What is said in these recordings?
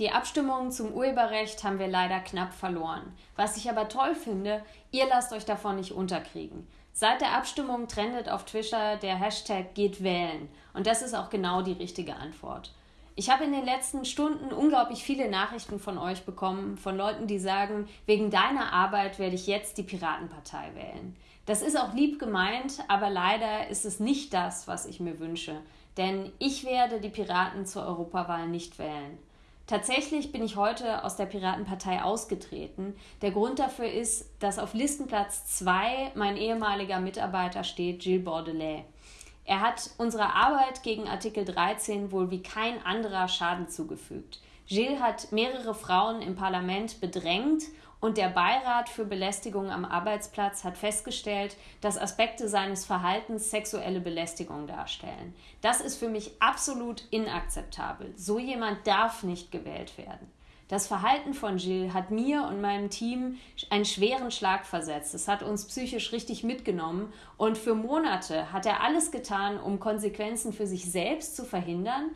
Die Abstimmung zum Urheberrecht haben wir leider knapp verloren. Was ich aber toll finde, ihr lasst euch davon nicht unterkriegen. Seit der Abstimmung trendet auf Twitter der Hashtag geht wählen. Und das ist auch genau die richtige Antwort. Ich habe in den letzten Stunden unglaublich viele Nachrichten von euch bekommen, von Leuten, die sagen, wegen deiner Arbeit werde ich jetzt die Piratenpartei wählen. Das ist auch lieb gemeint, aber leider ist es nicht das, was ich mir wünsche. Denn ich werde die Piraten zur Europawahl nicht wählen. Tatsächlich bin ich heute aus der Piratenpartei ausgetreten. Der Grund dafür ist, dass auf Listenplatz 2 mein ehemaliger Mitarbeiter steht, Gilles Bordelais. Er hat unserer Arbeit gegen Artikel 13 wohl wie kein anderer Schaden zugefügt. Gilles hat mehrere Frauen im Parlament bedrängt und der Beirat für Belästigung am Arbeitsplatz hat festgestellt, dass Aspekte seines Verhaltens sexuelle Belästigung darstellen. Das ist für mich absolut inakzeptabel. So jemand darf nicht gewählt werden. Das Verhalten von Gilles hat mir und meinem Team einen schweren Schlag versetzt. Es hat uns psychisch richtig mitgenommen und für Monate hat er alles getan, um Konsequenzen für sich selbst zu verhindern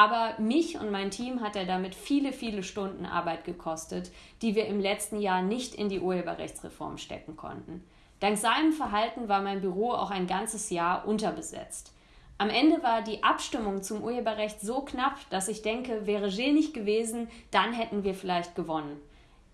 aber mich und mein Team hat er damit viele, viele Stunden Arbeit gekostet, die wir im letzten Jahr nicht in die Urheberrechtsreform stecken konnten. Dank seinem Verhalten war mein Büro auch ein ganzes Jahr unterbesetzt. Am Ende war die Abstimmung zum Urheberrecht so knapp, dass ich denke, wäre Gilles nicht gewesen, dann hätten wir vielleicht gewonnen.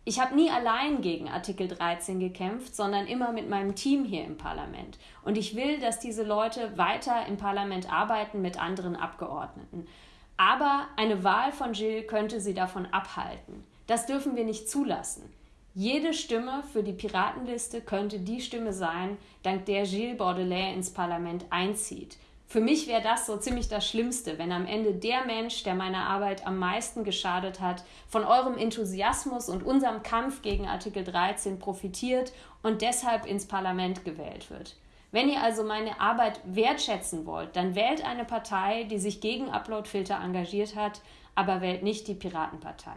Ich habe nie allein gegen Artikel 13 gekämpft, sondern immer mit meinem Team hier im Parlament. Und ich will, dass diese Leute weiter im Parlament arbeiten mit anderen Abgeordneten. Aber eine Wahl von Gilles könnte sie davon abhalten. Das dürfen wir nicht zulassen. Jede Stimme für die Piratenliste könnte die Stimme sein, dank der Gilles Baudelaire ins Parlament einzieht. Für mich wäre das so ziemlich das Schlimmste, wenn am Ende der Mensch, der meiner Arbeit am meisten geschadet hat, von eurem Enthusiasmus und unserem Kampf gegen Artikel 13 profitiert und deshalb ins Parlament gewählt wird. Wenn ihr also meine Arbeit wertschätzen wollt, dann wählt eine Partei, die sich gegen Uploadfilter engagiert hat, aber wählt nicht die Piratenpartei.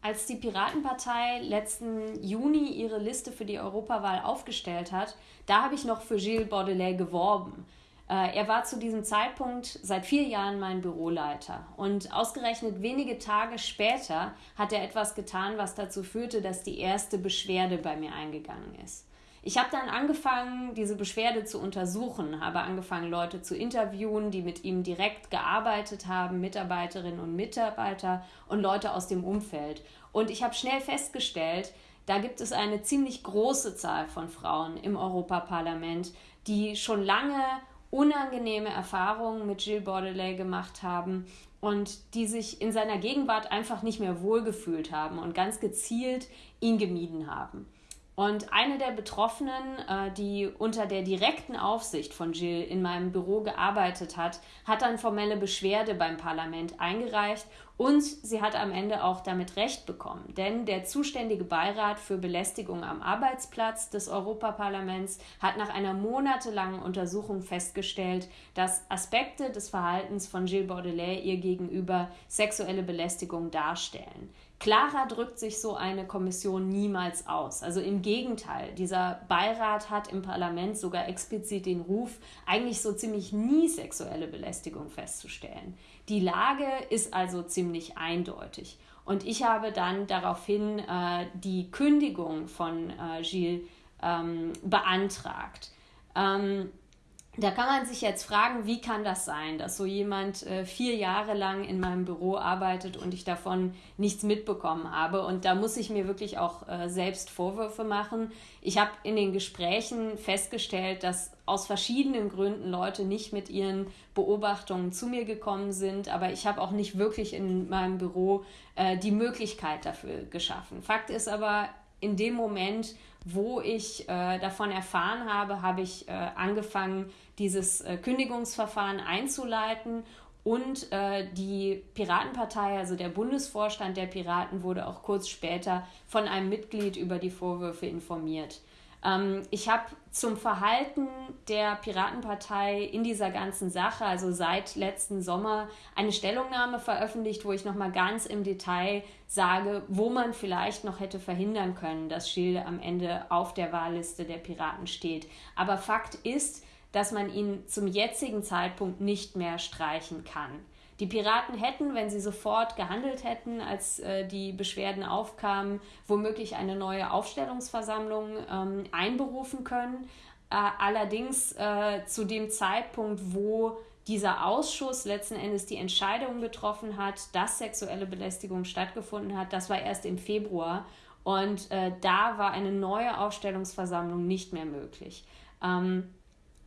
Als die Piratenpartei letzten Juni ihre Liste für die Europawahl aufgestellt hat, da habe ich noch für Gilles Baudelaire geworben. Äh, er war zu diesem Zeitpunkt seit vier Jahren mein Büroleiter. Und ausgerechnet wenige Tage später hat er etwas getan, was dazu führte, dass die erste Beschwerde bei mir eingegangen ist. Ich habe dann angefangen, diese Beschwerde zu untersuchen, habe angefangen, Leute zu interviewen, die mit ihm direkt gearbeitet haben, Mitarbeiterinnen und Mitarbeiter und Leute aus dem Umfeld. Und ich habe schnell festgestellt, da gibt es eine ziemlich große Zahl von Frauen im Europaparlament, die schon lange unangenehme Erfahrungen mit Gilles Baudelaire gemacht haben und die sich in seiner Gegenwart einfach nicht mehr wohlgefühlt haben und ganz gezielt ihn gemieden haben. Und eine der Betroffenen, äh, die unter der direkten Aufsicht von Jill in meinem Büro gearbeitet hat, hat dann formelle Beschwerde beim Parlament eingereicht und sie hat am Ende auch damit Recht bekommen. Denn der zuständige Beirat für Belästigung am Arbeitsplatz des Europaparlaments hat nach einer monatelangen Untersuchung festgestellt, dass Aspekte des Verhaltens von Gilles Baudelaire ihr gegenüber sexuelle Belästigung darstellen. Klarer drückt sich so eine Kommission niemals aus. Also im Gegenteil, dieser Beirat hat im Parlament sogar explizit den Ruf, eigentlich so ziemlich nie sexuelle Belästigung festzustellen. Die Lage ist also ziemlich eindeutig. Und ich habe dann daraufhin äh, die Kündigung von äh, Gilles ähm, beantragt. Ähm, da kann man sich jetzt fragen, wie kann das sein, dass so jemand äh, vier Jahre lang in meinem Büro arbeitet und ich davon nichts mitbekommen habe. Und da muss ich mir wirklich auch äh, selbst Vorwürfe machen. Ich habe in den Gesprächen festgestellt, dass aus verschiedenen Gründen Leute nicht mit ihren Beobachtungen zu mir gekommen sind, aber ich habe auch nicht wirklich in meinem Büro äh, die Möglichkeit dafür geschaffen. Fakt ist aber, in dem Moment, wo ich äh, davon erfahren habe, habe ich äh, angefangen, dieses äh, Kündigungsverfahren einzuleiten und äh, die Piratenpartei, also der Bundesvorstand der Piraten, wurde auch kurz später von einem Mitglied über die Vorwürfe informiert. Ähm, ich habe zum Verhalten der Piratenpartei in dieser ganzen Sache, also seit letzten Sommer, eine Stellungnahme veröffentlicht, wo ich nochmal ganz im Detail sage, wo man vielleicht noch hätte verhindern können, dass Schilde am Ende auf der Wahlliste der Piraten steht. Aber Fakt ist, dass man ihn zum jetzigen Zeitpunkt nicht mehr streichen kann. Die Piraten hätten, wenn sie sofort gehandelt hätten, als äh, die Beschwerden aufkamen, womöglich eine neue Aufstellungsversammlung ähm, einberufen können. Äh, allerdings äh, zu dem Zeitpunkt, wo dieser Ausschuss letzten Endes die Entscheidung getroffen hat, dass sexuelle Belästigung stattgefunden hat, das war erst im Februar. Und äh, da war eine neue Aufstellungsversammlung nicht mehr möglich. Ähm,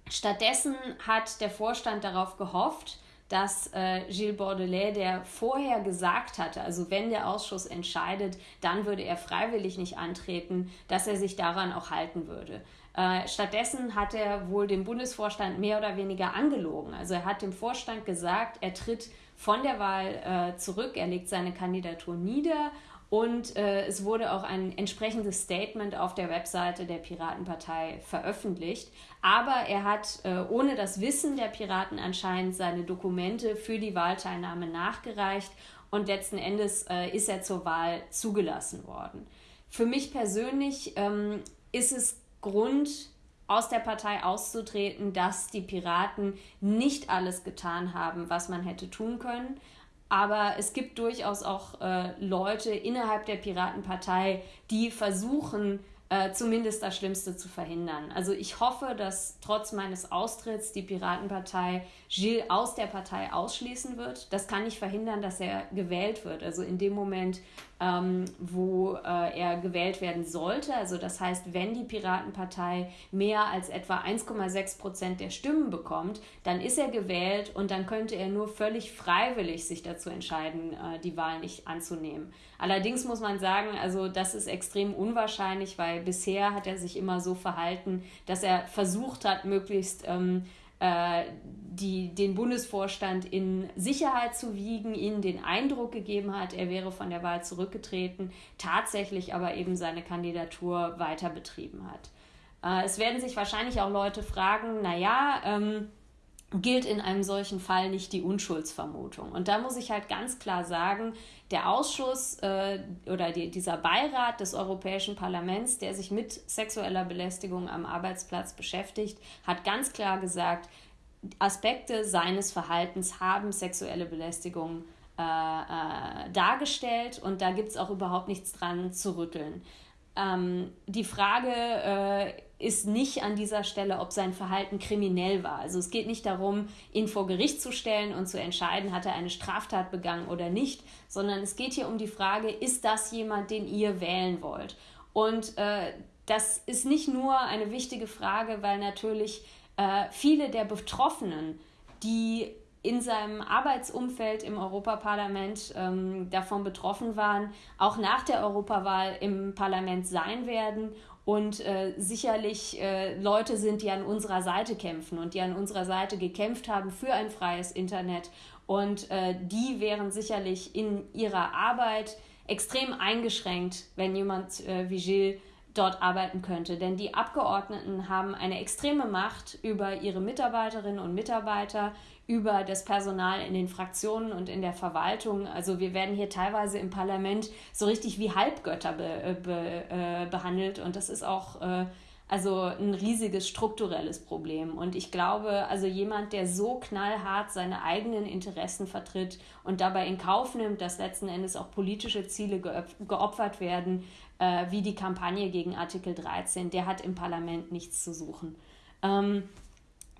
stattdessen hat der Vorstand darauf gehofft, dass äh, Gilles Bordelais, der vorher gesagt hatte, also wenn der Ausschuss entscheidet, dann würde er freiwillig nicht antreten, dass er sich daran auch halten würde. Äh, stattdessen hat er wohl dem Bundesvorstand mehr oder weniger angelogen. Also er hat dem Vorstand gesagt, er tritt von der Wahl äh, zurück, er legt seine Kandidatur nieder und äh, es wurde auch ein entsprechendes Statement auf der Webseite der Piratenpartei veröffentlicht. Aber er hat äh, ohne das Wissen der Piraten anscheinend seine Dokumente für die Wahlteilnahme nachgereicht und letzten Endes äh, ist er zur Wahl zugelassen worden. Für mich persönlich ähm, ist es Grund, aus der Partei auszutreten, dass die Piraten nicht alles getan haben, was man hätte tun können. Aber es gibt durchaus auch äh, Leute innerhalb der Piratenpartei, die versuchen, äh, zumindest das Schlimmste zu verhindern. Also ich hoffe, dass trotz meines Austritts die Piratenpartei Gilles aus der Partei ausschließen wird. Das kann nicht verhindern, dass er gewählt wird. Also in dem Moment, ähm, wo äh, er gewählt werden sollte. Also das heißt, wenn die Piratenpartei mehr als etwa 1,6 Prozent der Stimmen bekommt, dann ist er gewählt und dann könnte er nur völlig freiwillig sich dazu entscheiden, äh, die Wahl nicht anzunehmen. Allerdings muss man sagen, also das ist extrem unwahrscheinlich, weil bisher hat er sich immer so verhalten, dass er versucht hat, möglichst ähm, äh, die, den Bundesvorstand in Sicherheit zu wiegen, ihnen den Eindruck gegeben hat, er wäre von der Wahl zurückgetreten, tatsächlich aber eben seine Kandidatur weiter betrieben hat. Äh, es werden sich wahrscheinlich auch Leute fragen, naja, ähm, gilt in einem solchen Fall nicht die Unschuldsvermutung. Und da muss ich halt ganz klar sagen, der Ausschuss äh, oder die, dieser Beirat des Europäischen Parlaments, der sich mit sexueller Belästigung am Arbeitsplatz beschäftigt, hat ganz klar gesagt, Aspekte seines Verhaltens haben sexuelle Belästigung äh, äh, dargestellt und da gibt es auch überhaupt nichts dran zu rütteln. Ähm, die Frage äh, ist nicht an dieser Stelle, ob sein Verhalten kriminell war. Also es geht nicht darum, ihn vor Gericht zu stellen und zu entscheiden, hat er eine Straftat begangen oder nicht, sondern es geht hier um die Frage, ist das jemand, den ihr wählen wollt? Und äh, das ist nicht nur eine wichtige Frage, weil natürlich äh, viele der Betroffenen, die in seinem Arbeitsumfeld im Europaparlament ähm, davon betroffen waren, auch nach der Europawahl im Parlament sein werden und äh, sicherlich äh, Leute sind, die an unserer Seite kämpfen und die an unserer Seite gekämpft haben für ein freies Internet. Und äh, die wären sicherlich in ihrer Arbeit extrem eingeschränkt, wenn jemand äh, wie Gilles dort arbeiten könnte. Denn die Abgeordneten haben eine extreme Macht über ihre Mitarbeiterinnen und Mitarbeiter, über das Personal in den Fraktionen und in der Verwaltung. Also wir werden hier teilweise im Parlament so richtig wie Halbgötter be, äh, be, äh, behandelt und das ist auch äh, also ein riesiges strukturelles Problem. Und ich glaube, also jemand, der so knallhart seine eigenen Interessen vertritt und dabei in Kauf nimmt, dass letzten Endes auch politische Ziele geopfert werden, äh, wie die Kampagne gegen Artikel 13, der hat im Parlament nichts zu suchen. Ähm,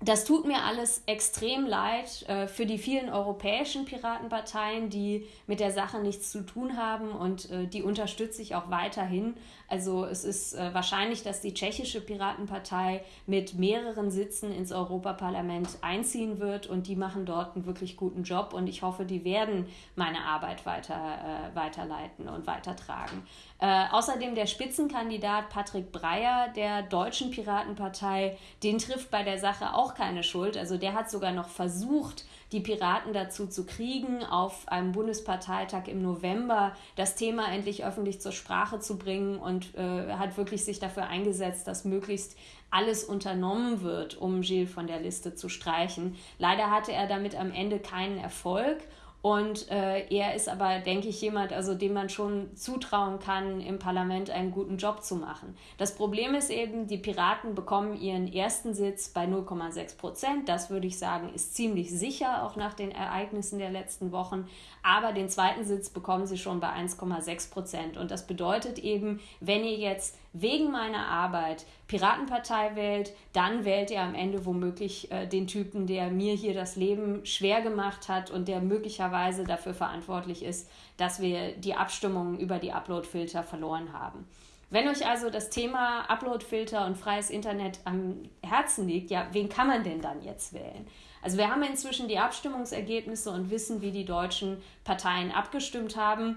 das tut mir alles extrem leid äh, für die vielen europäischen Piratenparteien, die mit der Sache nichts zu tun haben und äh, die unterstütze ich auch weiterhin. Also es ist äh, wahrscheinlich, dass die tschechische Piratenpartei mit mehreren Sitzen ins Europaparlament einziehen wird und die machen dort einen wirklich guten Job und ich hoffe, die werden meine Arbeit weiter, äh, weiterleiten und weitertragen. Äh, außerdem der Spitzenkandidat Patrick Breyer der deutschen Piratenpartei, den trifft bei der Sache auch keine Schuld. Also der hat sogar noch versucht, die Piraten dazu zu kriegen, auf einem Bundesparteitag im November das Thema endlich öffentlich zur Sprache zu bringen und äh, hat wirklich sich dafür eingesetzt, dass möglichst alles unternommen wird, um Gilles von der Liste zu streichen. Leider hatte er damit am Ende keinen Erfolg Und äh, er ist aber, denke ich, jemand, also dem man schon zutrauen kann, im Parlament einen guten Job zu machen. Das Problem ist eben, die Piraten bekommen ihren ersten Sitz bei 0,6 Prozent. Das würde ich sagen, ist ziemlich sicher, auch nach den Ereignissen der letzten Wochen. Aber den zweiten Sitz bekommen sie schon bei 1,6 Prozent. Und das bedeutet eben, wenn ihr jetzt wegen meiner Arbeit Piratenpartei wählt, dann wählt ihr am Ende womöglich äh, den Typen, der mir hier das Leben schwer gemacht hat und der möglicherweise dafür verantwortlich ist, dass wir die Abstimmungen über die Uploadfilter verloren haben. Wenn euch also das Thema Uploadfilter und freies Internet am Herzen liegt, ja, wen kann man denn dann jetzt wählen? Also wir haben inzwischen die Abstimmungsergebnisse und wissen, wie die deutschen Parteien abgestimmt haben.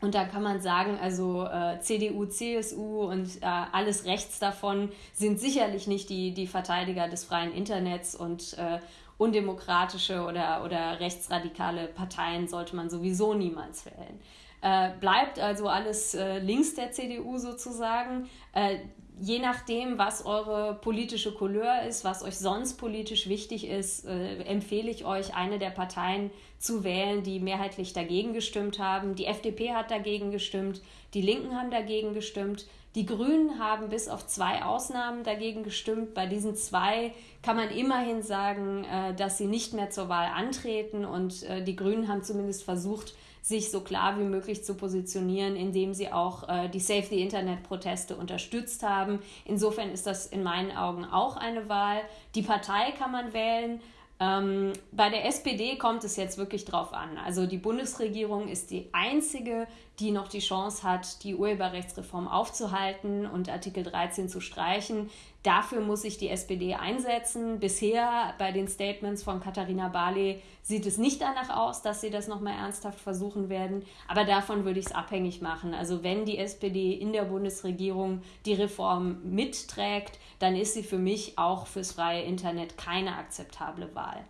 Und da kann man sagen, also äh, CDU, CSU und äh, alles rechts davon sind sicherlich nicht die, die Verteidiger des freien Internets und äh, undemokratische oder, oder rechtsradikale Parteien sollte man sowieso niemals wählen. Äh, bleibt also alles äh, links der CDU sozusagen. Äh, je nachdem, was eure politische Couleur ist, was euch sonst politisch wichtig ist, äh, empfehle ich euch, eine der Parteien zu wählen, die mehrheitlich dagegen gestimmt haben. Die FDP hat dagegen gestimmt, die Linken haben dagegen gestimmt. Die Grünen haben bis auf zwei Ausnahmen dagegen gestimmt. Bei diesen zwei kann man immerhin sagen, äh, dass sie nicht mehr zur Wahl antreten und äh, die Grünen haben zumindest versucht, sich so klar wie möglich zu positionieren, indem sie auch äh, die Save the Internet-Proteste unterstützt haben. Insofern ist das in meinen Augen auch eine Wahl. Die Partei kann man wählen. Ähm, bei der SPD kommt es jetzt wirklich drauf an. Also die Bundesregierung ist die einzige, die noch die Chance hat, die Urheberrechtsreform aufzuhalten und Artikel 13 zu streichen. Dafür muss sich die SPD einsetzen. Bisher bei den Statements von Katharina Barley sieht es nicht danach aus, dass sie das nochmal ernsthaft versuchen werden. Aber davon würde ich es abhängig machen. Also wenn die SPD in der Bundesregierung die Reform mitträgt, dann ist sie für mich auch fürs freie Internet keine akzeptable Wahl.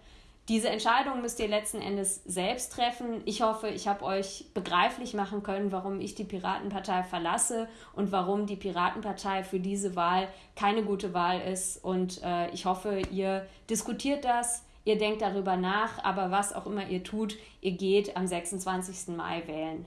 Diese Entscheidung müsst ihr letzten Endes selbst treffen. Ich hoffe, ich habe euch begreiflich machen können, warum ich die Piratenpartei verlasse und warum die Piratenpartei für diese Wahl keine gute Wahl ist. Und äh, ich hoffe, ihr diskutiert das, ihr denkt darüber nach, aber was auch immer ihr tut, ihr geht am 26. Mai wählen.